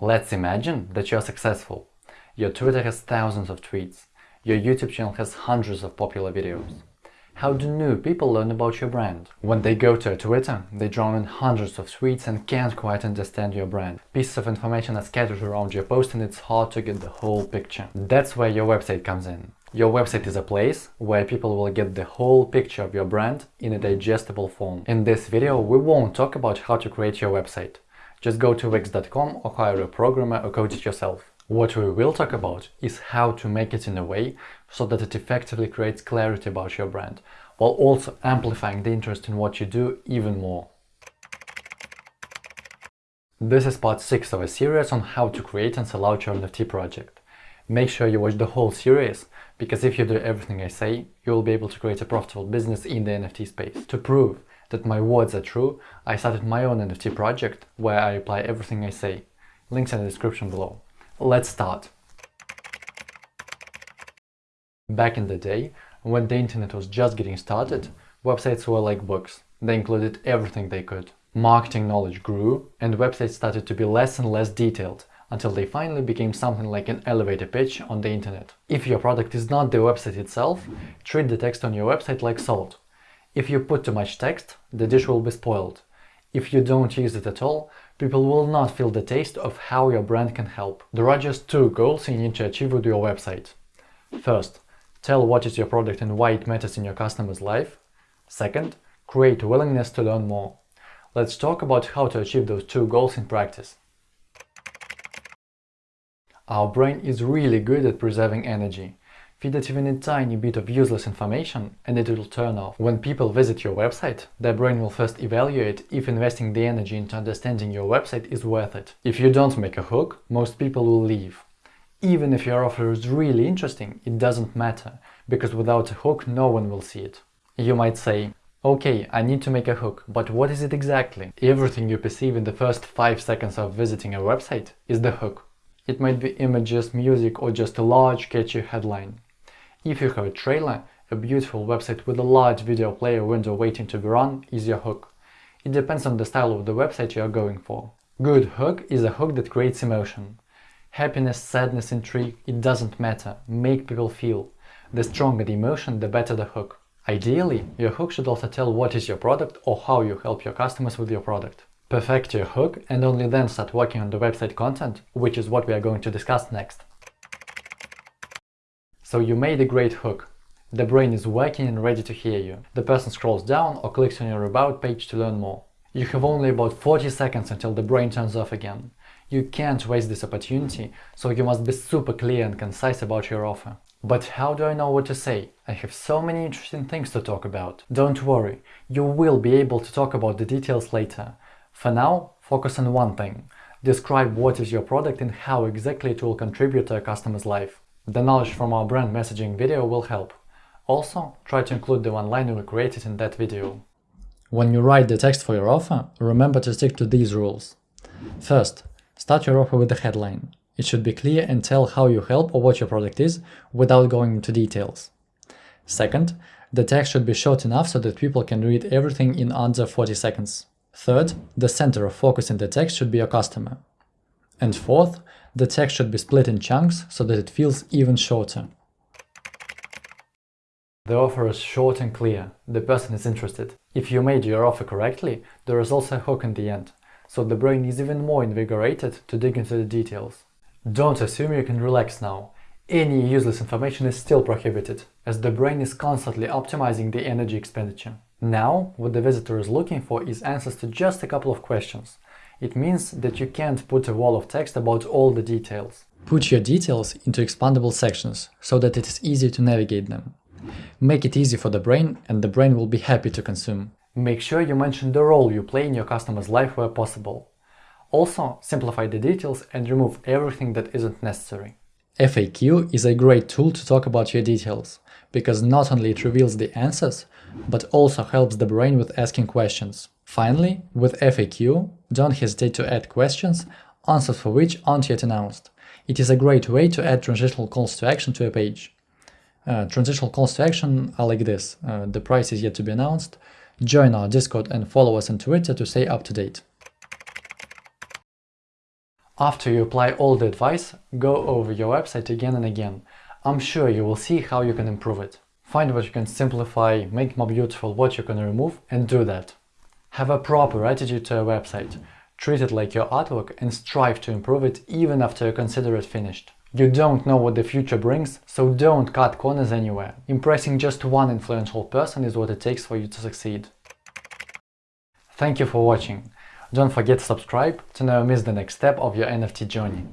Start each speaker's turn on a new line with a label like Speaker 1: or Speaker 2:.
Speaker 1: Let's imagine that you're successful. Your Twitter has thousands of tweets. Your YouTube channel has hundreds of popular videos. How do new people learn about your brand? When they go to Twitter, they drown in hundreds of tweets and can't quite understand your brand. Pieces of information are scattered around your post and it's hard to get the whole picture. That's where your website comes in. Your website is a place where people will get the whole picture of your brand in a digestible form. In this video, we won't talk about how to create your website. Just go to wix.com or hire a programmer or code it yourself. What we will talk about is how to make it in a way so that it effectively creates clarity about your brand, while also amplifying the interest in what you do even more. This is part 6 of a series on how to create and sell out your NFT project. Make sure you watch the whole series, because if you do everything I say, you will be able to create a profitable business in the NFT space. To prove that my words are true, I started my own NFT project where I apply everything I say. Links in the description below. Let's start. Back in the day, when the internet was just getting started, websites were like books. They included everything they could. Marketing knowledge grew, and websites started to be less and less detailed, until they finally became something like an elevator pitch on the internet. If your product is not the website itself, treat the text on your website like salt. If you put too much text, the dish will be spoiled. If you don't use it at all, people will not feel the taste of how your brand can help. There are just two goals you need to achieve with your website. First, tell what is your product and why it matters in your customer's life. Second, create willingness to learn more. Let's talk about how to achieve those two goals in practice. Our brain is really good at preserving energy. Feed it even a tiny bit of useless information and it will turn off. When people visit your website, their brain will first evaluate if investing the energy into understanding your website is worth it. If you don't make a hook, most people will leave. Even if your offer is really interesting, it doesn't matter, because without a hook no one will see it. You might say, okay, I need to make a hook, but what is it exactly? Everything you perceive in the first 5 seconds of visiting a website is the hook. It might be images, music or just a large catchy headline. If you have a trailer, a beautiful website with a large video player window waiting to be run is your hook. It depends on the style of the website you are going for. Good hook is a hook that creates emotion. Happiness, sadness, intrigue, it doesn't matter, make people feel. The stronger the emotion, the better the hook. Ideally, your hook should also tell what is your product or how you help your customers with your product. Perfect your hook and only then start working on the website content, which is what we are going to discuss next. So you made a great hook. The brain is working and ready to hear you. The person scrolls down or clicks on your about page to learn more. You have only about 40 seconds until the brain turns off again. You can't waste this opportunity, so you must be super clear and concise about your offer. But how do I know what to say? I have so many interesting things to talk about. Don't worry, you will be able to talk about the details later. For now, focus on one thing. Describe what is your product and how exactly it will contribute to a customer's life. The knowledge from our brand messaging video will help. Also, try to include the one-liner we created in that video. When you write the text for your offer, remember to stick to these rules. First, start your offer with the headline. It should be clear and tell how you help or what your product is without going into details. Second, the text should be short enough so that people can read everything in under 40 seconds. Third, the center of focus in the text should be your customer. And fourth, the text should be split in chunks so that it feels even shorter. The offer is short and clear, the person is interested. If you made your offer correctly, there is also a hook in the end, so the brain is even more invigorated to dig into the details. Don't assume you can relax now. Any useless information is still prohibited, as the brain is constantly optimizing the energy expenditure. Now, what the visitor is looking for is answers to just a couple of questions, it means that you can't put a wall of text about all the details. Put your details into expandable sections, so that it is easy to navigate them. Make it easy for the brain, and the brain will be happy to consume. Make sure you mention the role you play in your customer's life where possible. Also, simplify the details and remove everything that isn't necessary. FAQ is a great tool to talk about your details, because not only it reveals the answers, but also helps the brain with asking questions. Finally, with FAQ, don't hesitate to add questions, answers for which aren't yet announced. It is a great way to add transitional calls to action to a page. Uh, transitional calls to action are like this, uh, the price is yet to be announced, join our Discord and follow us on Twitter to stay up to date. After you apply all the advice, go over your website again and again. I'm sure you will see how you can improve it. Find what you can simplify, make more beautiful, what you can remove, and do that. Have a proper attitude to your website. Treat it like your artwork and strive to improve it even after you consider it finished. You don't know what the future brings, so don't cut corners anywhere. Impressing just one influential person is what it takes for you to succeed. Thank you for watching. Don't forget to subscribe to never miss the next step of your NFT journey.